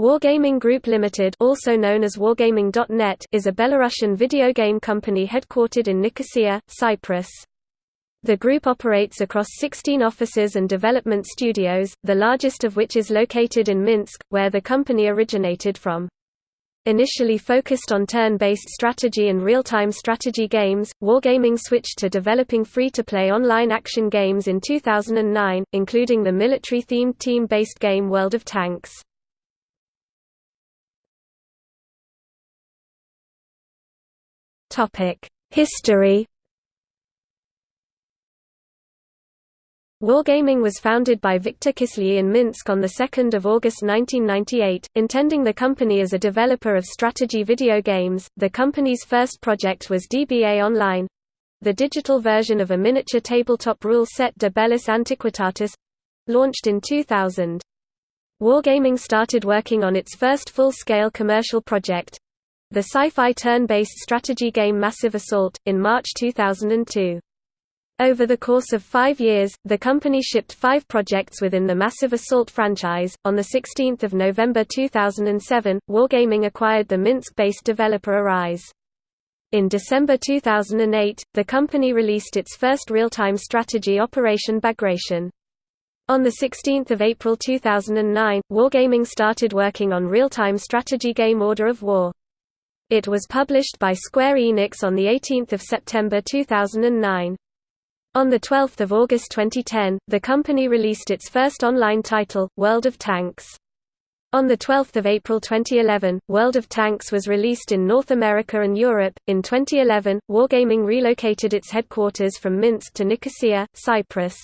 Wargaming Group Limited also known as Wargaming.net is a Belarusian video game company headquartered in Nicosia, Cyprus. The group operates across 16 offices and development studios, the largest of which is located in Minsk, where the company originated from. Initially focused on turn-based strategy and real-time strategy games, Wargaming switched to developing free-to-play online action games in 2009, including the military-themed team-based game World of Tanks. History Wargaming was founded by Viktor Kisly in Minsk on 2 August 1998, intending the company as a developer of strategy video games. The company's first project was DBA Online the digital version of a miniature tabletop rule set De Bellis Antiquitatis launched in 2000. Wargaming started working on its first full-scale commercial project, the sci-fi turn-based strategy game Massive Assault, in March 2002. Over the course of five years, the company shipped five projects within the Massive Assault franchise. On 16 November 2007, Wargaming acquired the Minsk-based developer Arise. In December 2008, the company released its first real-time strategy Operation Bagration. On 16 April 2009, Wargaming started working on real-time strategy game Order of War. It was published by Square Enix on 18 September 2009. On 12 August 2010, the company released its first online title, World of Tanks. On 12 April 2011, World of Tanks was released in North America and Europe. In 2011, Wargaming relocated its headquarters from Minsk to Nicosia, Cyprus.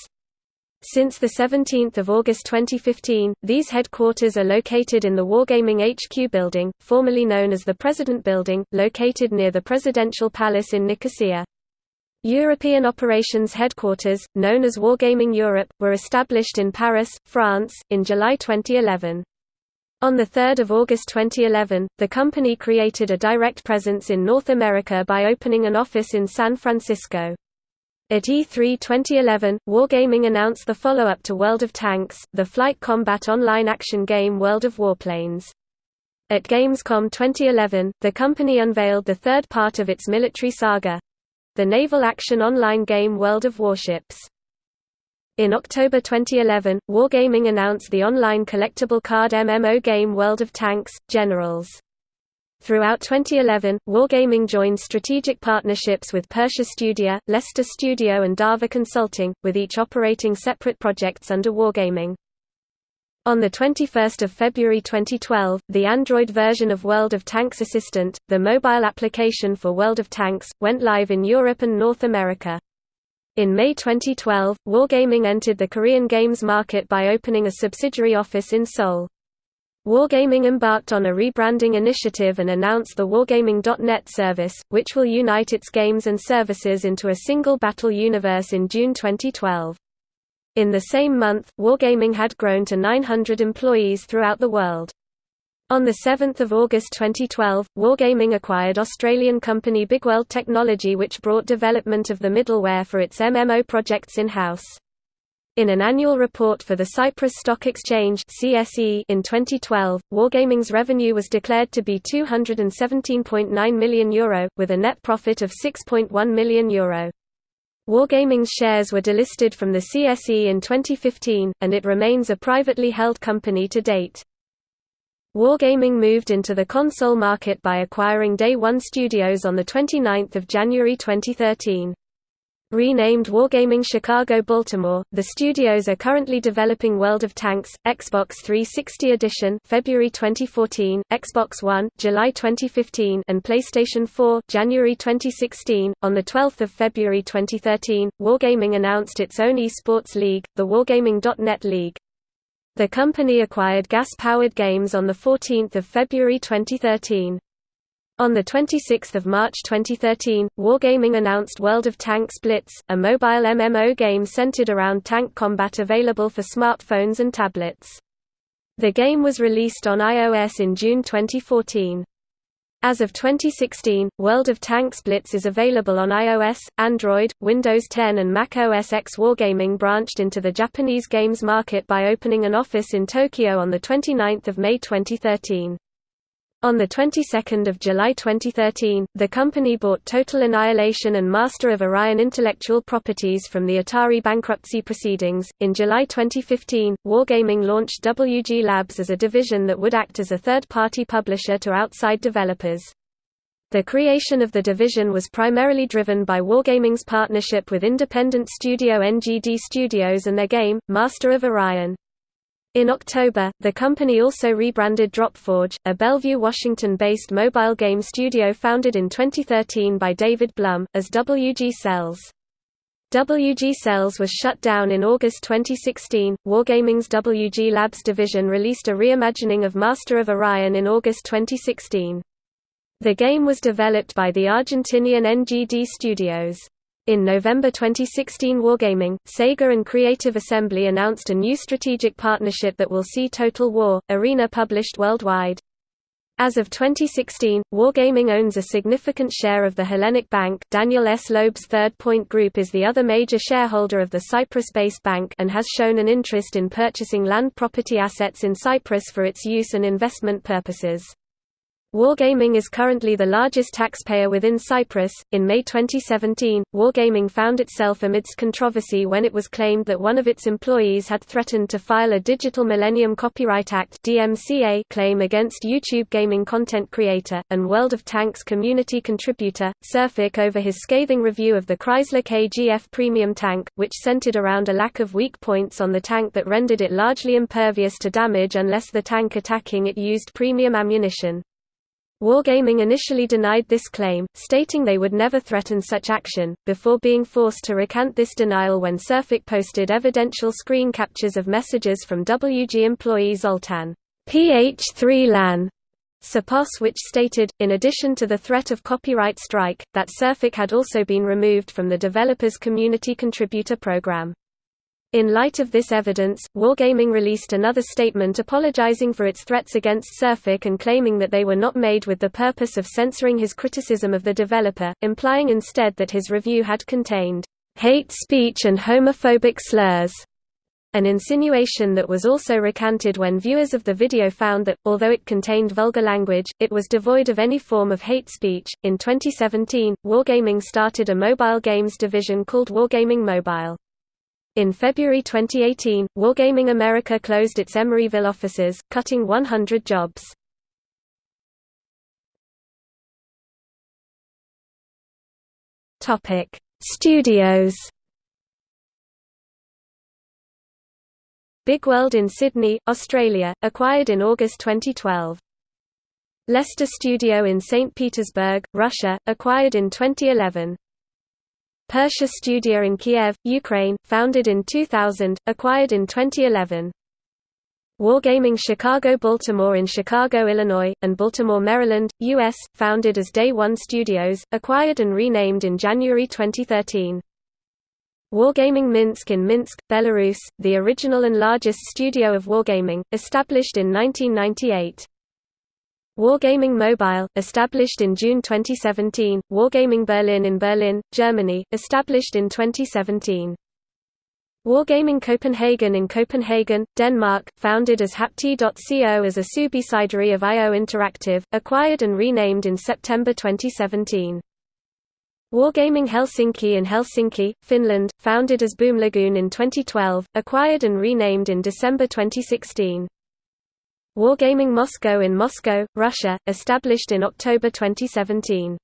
Since 17 August 2015, these headquarters are located in the Wargaming HQ building, formerly known as the President Building, located near the Presidential Palace in Nicosia. European operations headquarters, known as Wargaming Europe, were established in Paris, France, in July 2011. On 3 August 2011, the company created a direct presence in North America by opening an office in San Francisco. At E3 2011, Wargaming announced the follow-up to World of Tanks, the flight combat online action game World of Warplanes. At Gamescom 2011, the company unveiled the third part of its military saga—the naval action online game World of Warships. In October 2011, Wargaming announced the online collectible card MMO game World of Tanks, Generals. Throughout 2011, Wargaming joined strategic partnerships with Persha Studia, Lesta Studio and Dava Consulting, with each operating separate projects under Wargaming. On 21 February 2012, the Android version of World of Tanks Assistant, the mobile application for World of Tanks, went live in Europe and North America. In May 2012, Wargaming entered the Korean games market by opening a subsidiary office in Seoul. Wargaming embarked on a rebranding initiative and announced the Wargaming.net service, which will unite its games and services into a single battle universe in June 2012. In the same month, Wargaming had grown to 900 employees throughout the world. On 7 August 2012, Wargaming acquired Australian company Bigworld Technology which brought development of the middleware for its MMO projects in-house. In an annual report for the Cyprus Stock Exchange (CSE) in 2012, Wargaming's revenue was declared to be €217.9 million, Euro, with a net profit of €6.1 million. Euro. Wargaming's shares were delisted from the CSE in 2015, and it remains a privately held company to date. Wargaming moved into the console market by acquiring Day One Studios on 29 January 2013. Renamed Wargaming Chicago Baltimore, the studios are currently developing World of Tanks, Xbox 360 Edition February 2014, Xbox One, July 2015 and PlayStation 4 January 2016. On the 12th of February 2013, Wargaming announced its own esports league, the Wargaming.net League. The company acquired Gas Powered Games on the 14th of February 2013. On 26 March 2013, Wargaming announced World of Tanks Blitz, a mobile MMO game centered around tank combat available for smartphones and tablets. The game was released on iOS in June 2014. As of 2016, World of Tanks Blitz is available on iOS, Android, Windows 10 and Mac OS X Wargaming branched into the Japanese games market by opening an office in Tokyo on 29 May 2013. On the 22nd of July 2013, the company bought Total Annihilation and Master of Orion intellectual properties from the Atari bankruptcy proceedings. In July 2015, Wargaming launched WG Labs as a division that would act as a third-party publisher to outside developers. The creation of the division was primarily driven by Wargaming's partnership with independent studio NGD Studios and their game, Master of Orion. In October, the company also rebranded Dropforge, a Bellevue, Washington-based mobile game studio founded in 2013 by David Blum, as WG Cells. WG Cells was shut down in August 2016. Wargaming's WG Labs division released a reimagining of Master of Orion in August 2016. The game was developed by the Argentinian NGD Studios. In November 2016 Wargaming, Sega and Creative Assembly announced a new strategic partnership that will see Total War, Arena published worldwide. As of 2016, Wargaming owns a significant share of the Hellenic Bank Daniel S. Loeb's Third Point Group is the other major shareholder of the Cyprus-based bank and has shown an interest in purchasing land property assets in Cyprus for its use and investment purposes. Wargaming is currently the largest taxpayer within Cyprus. In May 2017, Wargaming found itself amidst controversy when it was claimed that one of its employees had threatened to file a Digital Millennium Copyright Act (DMCA) claim against YouTube gaming content creator and World of Tanks community contributor SirFoch over his scathing review of the Chrysler KGF premium tank, which centered around a lack of weak points on the tank that rendered it largely impervious to damage unless the tank attacking it used premium ammunition. Wargaming initially denied this claim, stating they would never threaten such action, before being forced to recant this denial when SirFoch posted evidential screen captures of messages from WG employee Zoltan PH3LAN Sapos which stated, in addition to the threat of copyright strike, that SirFoch had also been removed from the developer's community contributor program. In light of this evidence, Wargaming released another statement apologizing for its threats against SirFoch and claiming that they were not made with the purpose of censoring his criticism of the developer, implying instead that his review had contained hate speech and homophobic slurs an insinuation that was also recanted when viewers of the video found that, although it contained vulgar language, it was devoid of any form of hate speech. In 2017, Wargaming started a mobile games division called Wargaming Mobile. In February 2018, Wargaming America closed its Emeryville offices, cutting 100 jobs. Topic: Studios. Big World in Sydney, Australia, acquired in August 2012. Lesta Studio in St. Petersburg, Russia, acquired in 2011. Persha Studio in Kiev, Ukraine, founded in 2000, acquired in 2011. Wargaming Chicago Baltimore in Chicago, Illinois, and Baltimore, Maryland, U.S., founded as Day One Studios, acquired and renamed in January 2013. Wargaming Minsk in Minsk, Belarus, the original and largest studio of Wargaming, established in 1998. Wargaming Mobile, established in June 2017, Wargaming Berlin in Berlin, Germany, established in 2017. Wargaming Copenhagen in Copenhagen, Denmark, founded as Hapti.co as a subsidiary of IO Interactive, acquired and renamed in September 2017. Wargaming Helsinki in Helsinki, Finland, founded as Boom Lagoon in 2012, acquired and renamed in December 2016. Wargaming Moscow in Moscow, Russia, established in October 2017.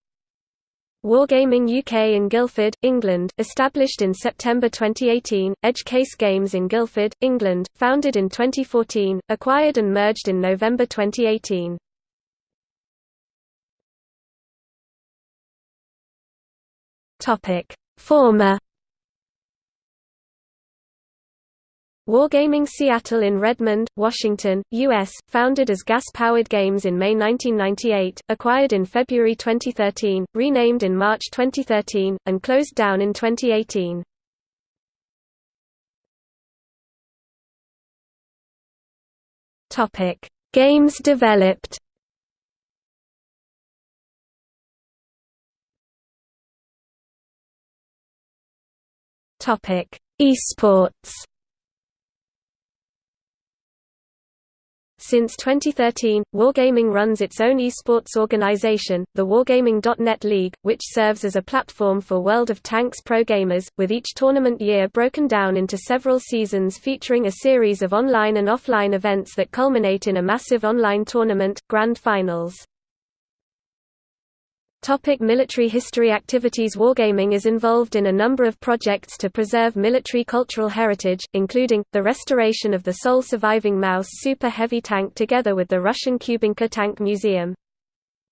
Wargaming UK in Guildford, England, established in September 2018, Edge Case Games in Guildford, England, founded in 2014, acquired and merged in November 2018. Former Wargaming Seattle in Redmond, Washington, U.S., founded as Gas-Powered Games in May 1998, acquired in February 2013, renamed in March 2013, and closed down in 2018. Games developed Esports Since 2013, Wargaming runs its own esports organization, the Wargaming.net League, which serves as a platform for World of Tanks pro gamers, with each tournament year broken down into several seasons featuring a series of online and offline events that culminate in a massive online tournament, Grand Finals. Topic military history activities Wargaming is involved in a number of projects to preserve military cultural heritage, including, the restoration of the sole surviving Maus Super Heavy tank together with the Russian Kubinka Tank Museum.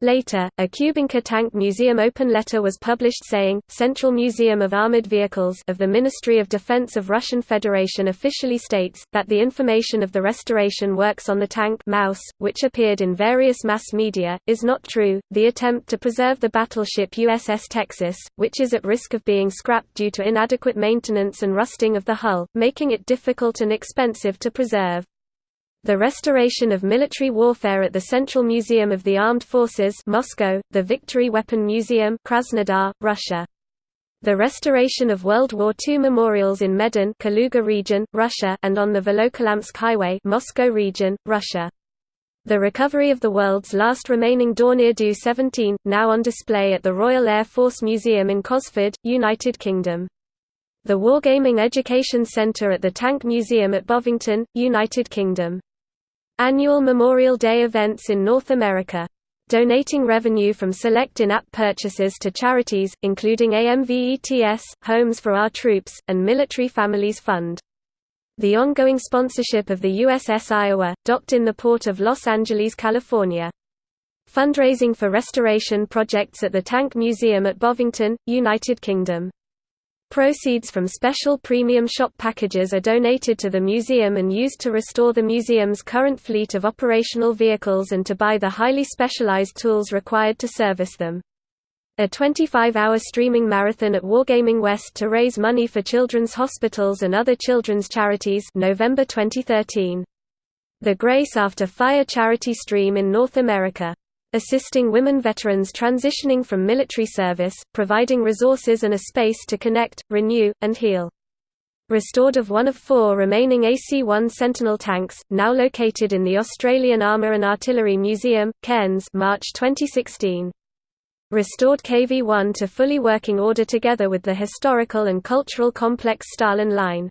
Later, a Kubinka Tank Museum open letter was published saying, Central Museum of Armored Vehicles of the Ministry of Defense of Russian Federation officially states, that the information of the restoration works on the tank Maus, which appeared in various mass media, is not true. The attempt to preserve the battleship USS Texas, which is at risk of being scrapped due to inadequate maintenance and rusting of the hull, making it difficult and expensive to preserve. The restoration of military warfare at the Central Museum of the Armed Forces Moscow, the Victory Weapon Museum Krasnodar, Russia. The restoration of World War II memorials in Medyn Kaluga region, Russia and on the Volokolamsk Highway Moscow region, Russia. The recovery of the world's last remaining Dornier Do-17, now on display at the Royal Air Force Museum in Cosford, United Kingdom. The Wargaming Education Centre at the Tank Museum at Bovington, United Kingdom. Annual Memorial Day events in North America. Donating revenue from select in-app purchases to charities, including AMVETS, Homes for Our Troops, and Military Families Fund. The ongoing sponsorship of the USS Iowa, docked in the port of Los Angeles, California. Fundraising for restoration projects at the Tank Museum at Bovington, United Kingdom. Proceeds from special premium shop packages are donated to the museum and used to restore the museum's current fleet of operational vehicles and to buy the highly specialized tools required to service them. A 25-hour streaming marathon at Wargaming West to raise money for children's hospitals and other children's charities November 2013. The Grace After Fire charity stream in North America assisting women veterans transitioning from military service, providing resources and a space to connect, renew, and heal. Restored of one of four remaining AC-1 Sentinel tanks, now located in the Australian Armour and Artillery Museum, Cairns March 2016. Restored KV-1 to fully working order together with the historical and cultural complex Stalin line.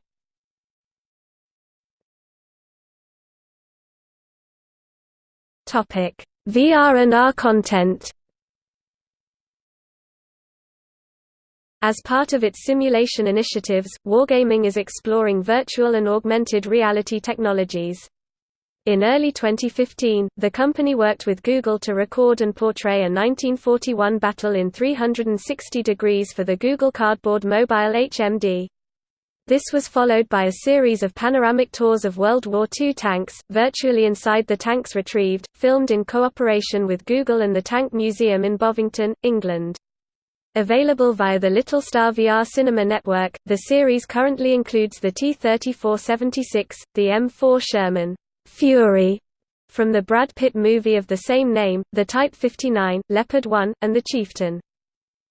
Topic VR and AR content As part of its simulation initiatives, Wargaming is exploring virtual and augmented reality technologies. In early 2015, the company worked with Google to record and portray a 1941 battle in 360 degrees for the Google Cardboard Mobile HMD. This was followed by a series of panoramic tours of World War II tanks, virtually inside the tanks retrieved, filmed in cooperation with Google and the Tank Museum in Bovington, England. Available via the Littlstar VR Cinema Network, the series currently includes the T-3476, the M4 Sherman Fury from the Brad Pitt movie of the same name, the Type 59, Leopard 1, and the Chieftain.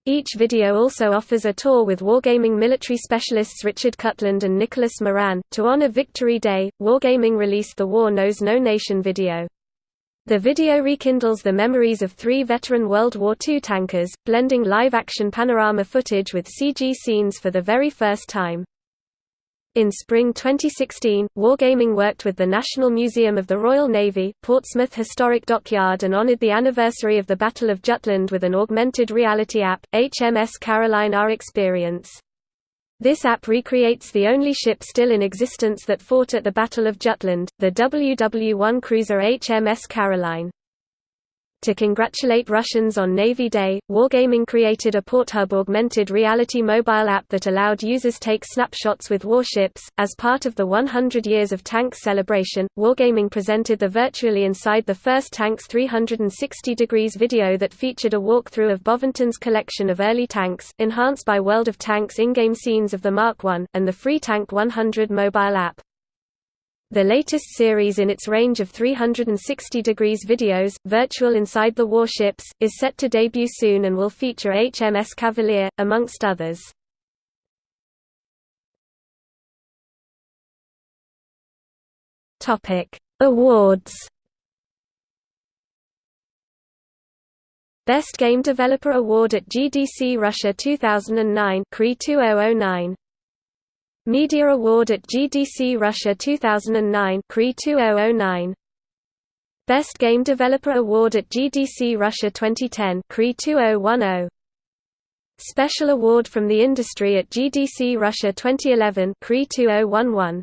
Each video also offers a tour with Wargaming military specialists Richard Cutland and Nicholas Moran. To honor Victory Day, Wargaming released the War Knows No Nation video. The video rekindles the memories of three veteran World War II tankers, blending live-action panorama footage with CG scenes for the very first time. In spring 2016, Wargaming worked with the National Museum of the Royal Navy, Portsmouth Historic Dockyard and honored the anniversary of the Battle of Jutland with an augmented reality app, HMS Caroline R Experience. This app recreates the only ship still in existence that fought at the Battle of Jutland, the WW-1 cruiser HMS Caroline. To congratulate Russians on Navy Day, Wargaming created a PortHub augmented reality mobile app that allowed users take snapshots with warships. As part of the 100 Years of Tanks celebration, Wargaming presented the Virtually Inside the First Tanks 360 Degrees video that featured a walkthrough of Bovington's collection of early tanks, enhanced by World of Tanks in-game scenes of the Mark I, and the Free Tank 100 mobile app. The latest series in its range of 360 degrees videos, Virtual Inside the Warships, is set to debut soon and will feature HMS Cavalier, amongst others. Awards Best Game Developer Award at GDC Russia 2009 CRE 2009 Media Award at GDC Russia 2009 CRE 2009 Best Game Developer Award at GDC Russia 2010 CRE 2010 Special Award from the Industry at GDC Russia 2011 CRE 2011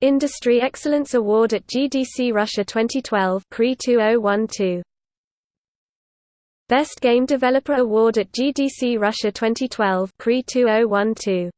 Industry Excellence Award at GDC Russia 2012 CRE 2012 Best Game Developer Award at GDC Russia 2012 CRE 2012